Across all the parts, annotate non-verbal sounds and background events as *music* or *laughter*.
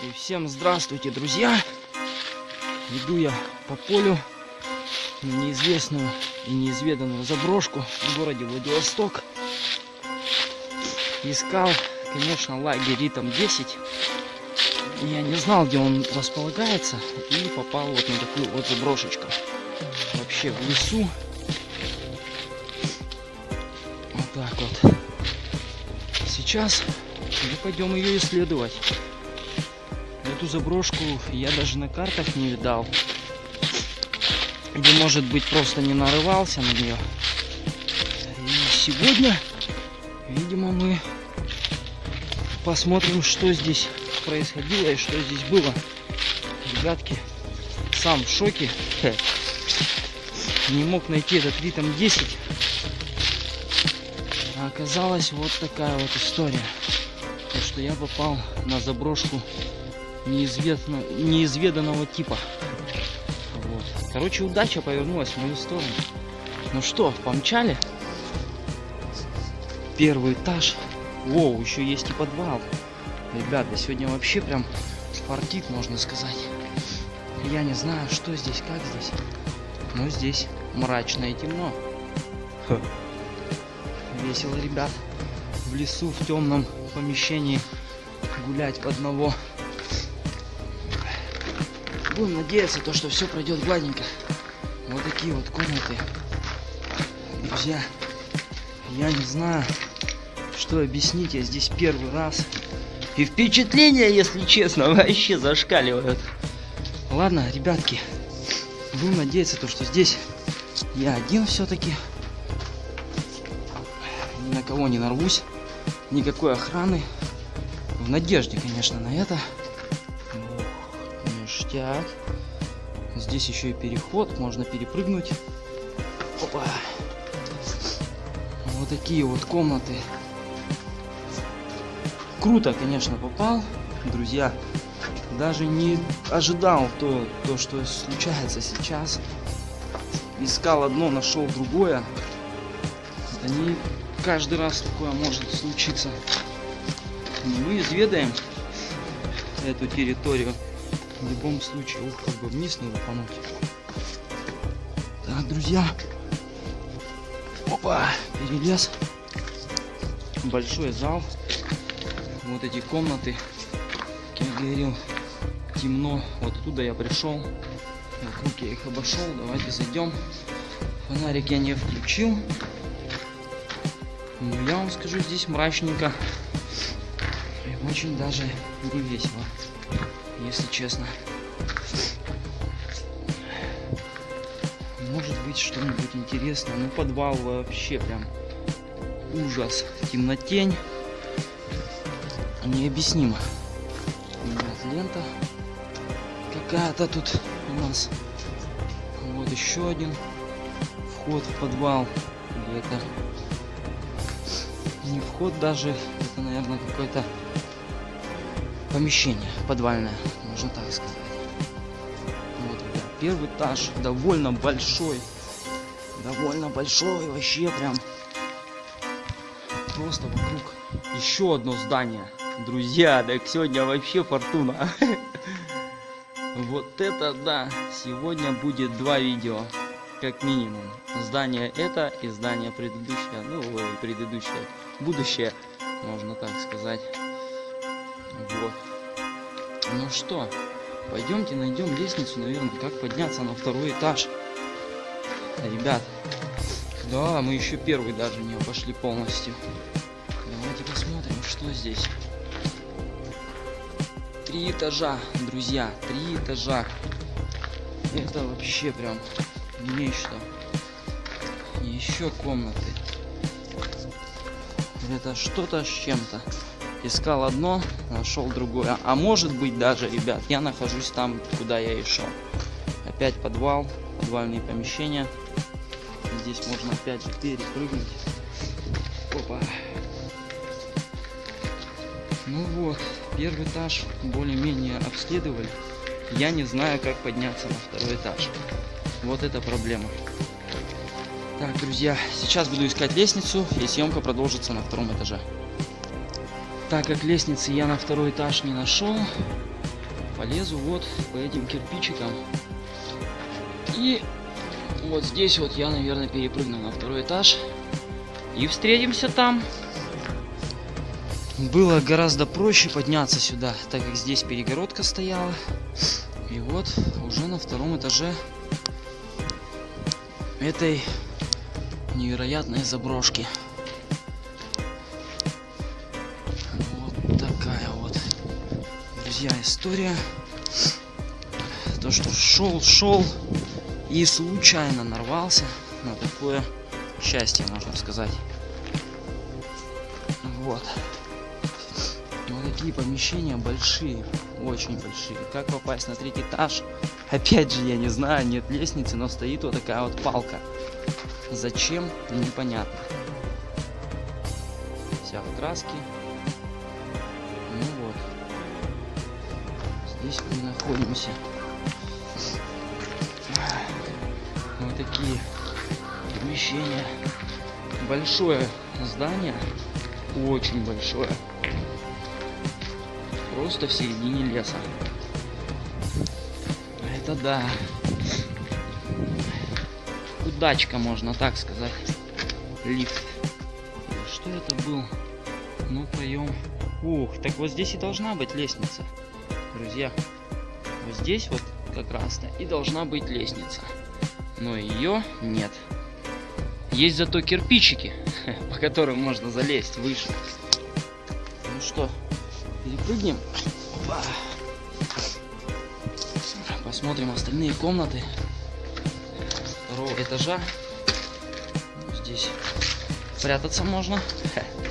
И всем здравствуйте, друзья! Иду я по полю на неизвестную и неизведанную заброшку в городе Владивосток. Искал, конечно, лагерь Ритм 10. Я не знал, где он располагается, и попал вот на такую вот заброшечку. Вообще в лесу. Вот так вот. Сейчас мы пойдем ее исследовать. Эту заброшку я даже на картах не видал. Или может быть просто не нарывался на нее. И сегодня, видимо, мы посмотрим, что здесь происходило и что здесь было. Ребятки, сам в шоке. Не мог найти этот ритм 10. А оказалась вот такая вот история. То, что я попал на заброшку неизвестно, неизведанного типа. Вот. Короче, удача повернулась в мою сторону. Ну что, помчали? Первый этаж. Воу, еще есть и подвал. Ребята, сегодня вообще прям фартит, можно сказать. Я не знаю, что здесь, как здесь. Но здесь мрачно и темно. Ха. Весело, ребят. В лесу, в темном помещении гулять по одного. Будем надеяться, то, что все пройдет гладенько. Вот такие вот комнаты. Друзья, я не знаю, что объяснить. Я здесь первый раз. И впечатления, если честно, *laughs* вообще зашкаливают. Ладно, ребятки, будем надеяться, то, что здесь я один все-таки. Ни на кого не нарвусь. Никакой охраны. В надежде, конечно, на это. Ништяк. Здесь еще и переход. Можно перепрыгнуть. Опа. Вот такие вот комнаты. Круто, конечно, попал. Друзья, даже не ожидал то, то что случается сейчас. Искал одно, нашел другое. Это не каждый раз такое может случиться. Мы изведаем эту территорию. В любом случае, ух, как бы вниз не лупануть. Так, друзья. Опа, перелез. Большой зал. Вот эти комнаты. Как я говорил, темно. Вот оттуда я пришел. Вокруг я их обошел. Давайте зайдем. Фонарик я не включил. Ну, я вам скажу, здесь мрачненько. И очень даже не весело, если честно. Может быть что-нибудь интересное. Ну, подвал вообще прям ужас. Темнотень. Необъяснимо. Ребят, лента какая-то тут у нас. Вот еще один вход в подвал. Или это не вход даже, это, наверное, какое-то помещение подвальное, можно так сказать. Вот, первый этаж довольно большой, довольно большой, вообще прям просто вокруг еще одно здание. Друзья, так сегодня вообще фортуна. *laughs* Вот это да, сегодня будет два видео, как минимум. Здание это и здание предыдущее, ну, предыдущее, будущее, можно так сказать. Вот. Ну что, пойдемте найдем лестницу, наверное, как подняться на второй этаж. Ребят, да, мы еще первый даже не обошли полностью. Давайте посмотрим, что здесь. Три этажа, друзья, три этажа. Это вообще прям нечто. Еще комнаты. Это что-то с чем-то. Искал одно, нашел другое. А может быть даже, ребят, я нахожусь там, куда я и шел. Опять подвал, подвальные помещения. Здесь можно опять же перепрыгнуть. Опа. Ну вот, первый этаж более-менее обследовали. Я не знаю, как подняться на второй этаж. Вот это проблема. Так, друзья, сейчас буду искать лестницу, и съемка продолжится на втором этаже. Так как лестницы я на второй этаж не нашел, полезу вот по этим кирпичикам. И вот здесь вот я, наверное, перепрыгну на второй этаж. И встретимся там. Было гораздо проще подняться сюда, так как здесь перегородка стояла. И вот уже на втором этаже этой невероятной заброшки. Друзья, история. То, что шел, шел и случайно нарвался на такое счастье, можно сказать. Вот. Вот такие помещения большие, очень большие. Как попасть на третий этаж? Опять же, я не знаю, нет лестницы, но стоит вот такая вот палка. Зачем? Непонятно. Вся в краске. Здесь мы находимся. Вот такие помещения. Большое здание. Очень большое. Просто в середине леса. Это да. Удачка, можно так сказать. Лифт. Что это был? Ну, поем. Ух, так вот здесь и должна быть лестница. Друзья, вот здесь вот как раз-то и должна быть лестница. Но ее нет. Есть зато кирпичики, *laughs* по которым можно залезть выше. Ну что, перепрыгнем? Посмотрим остальные комнаты второго этажа. Здесь прятаться можно. *laughs*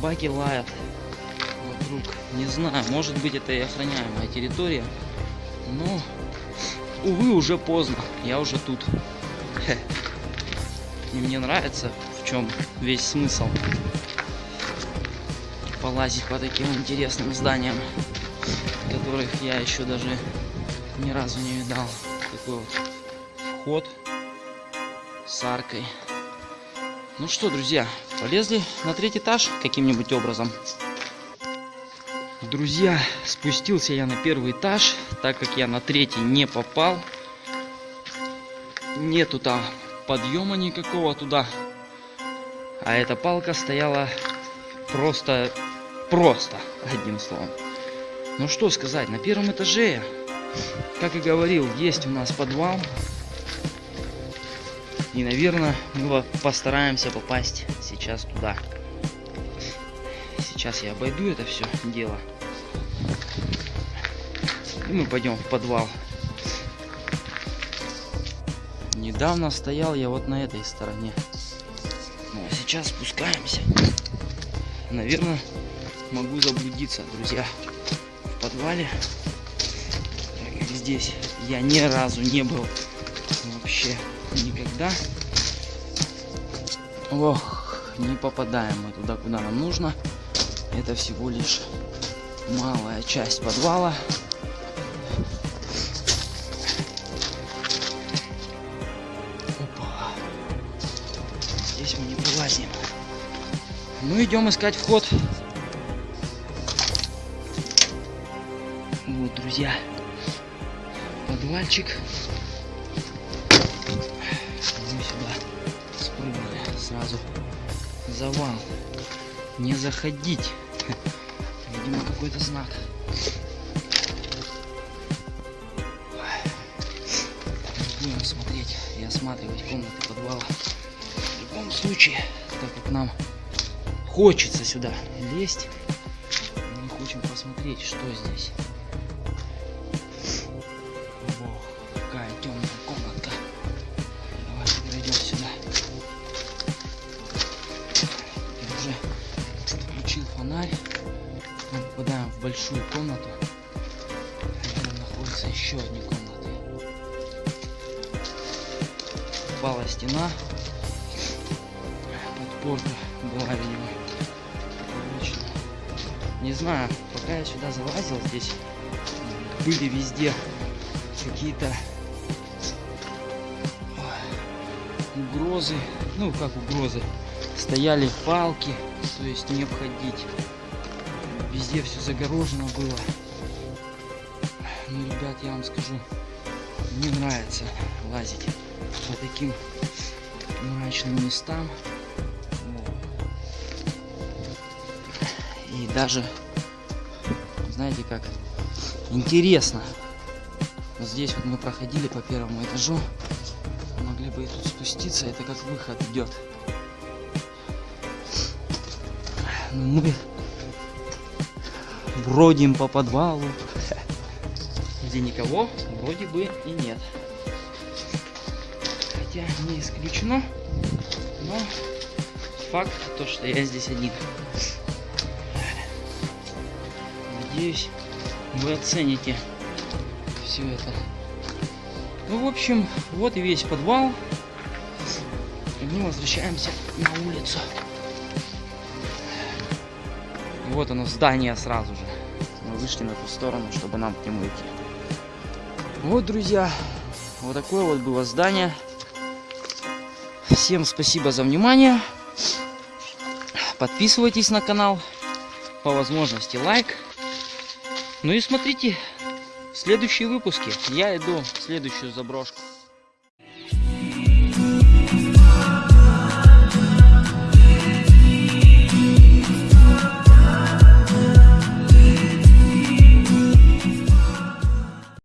Собаки лают вокруг. Не знаю, может быть это и охраняемая территория. Но, увы, уже поздно. Я уже тут. *laughs* И мне нравится, в чем весь смысл полазить по таким интересным зданиям, которых я еще даже ни разу не видал. Такой вот вход с аркой. Ну что, друзья, полезли на третий этаж каким-нибудь образом. Друзья, спустился я на первый этаж, так как я на третий не попал. Нету там подъема никакого туда. А эта палка стояла просто, просто, одним словом. Ну что сказать, на первом этаже, как и говорил, есть у нас подвал. И, наверное, мы постараемся попасть сейчас туда. Сейчас я обойду это все дело. И мы пойдем в подвал. Недавно стоял я вот на этой стороне. Ну, а сейчас спускаемся. Наверное, могу заблудиться, друзья. В подвале. Здесь я ни разу не был. Вообще никогда. Ох, не попадаем мы туда, куда нам нужно. Это всего лишь малая часть подвала. Опа. Здесь мы не вылазим. Ну, идем искать вход. Вот, друзья. Подвальчик. Сразу. Завал. Не заходить. *laughs* Видимо, какой-то знак. Будем смотреть и осматривать комнаты подвала. В любом случае, так как нам хочется сюда лезть, мы хотим посмотреть, что здесь. Ого, какая темная комнатка. Давайте пройдем сюда. Большую комнату. Там находится еще одни комнаты. Упала стена. Подпорка была, видимо. Не знаю, пока я сюда залазил, здесь были везде какие-то угрозы. Ну, как угрозы. Стояли палки, то есть не обходить. Везде все загорожено было. Ну, ребят, я вам скажу, мне нравится лазить по таким мрачным местам. И даже, знаете как, интересно. Вот здесь вот мы проходили по первому этажу. Могли бы и тут спуститься, это как выход идет. Но мы бродим по подвалу, где никого вроде бы и нет. Хотя не исключено, но факт то, что я здесь один. Надеюсь, вы оцените все это. Ну, в общем, вот и весь подвал. И мы возвращаемся на улицу. Вот оно, здание сразу же. Вышли на ту сторону, чтобы нам к нему идти. Вот, друзья, вот такое вот было здание. Всем спасибо за внимание. Подписывайтесь на канал. По возможности лайк. Ну и смотрите следующие выпуски. Я иду в следующую заброшку.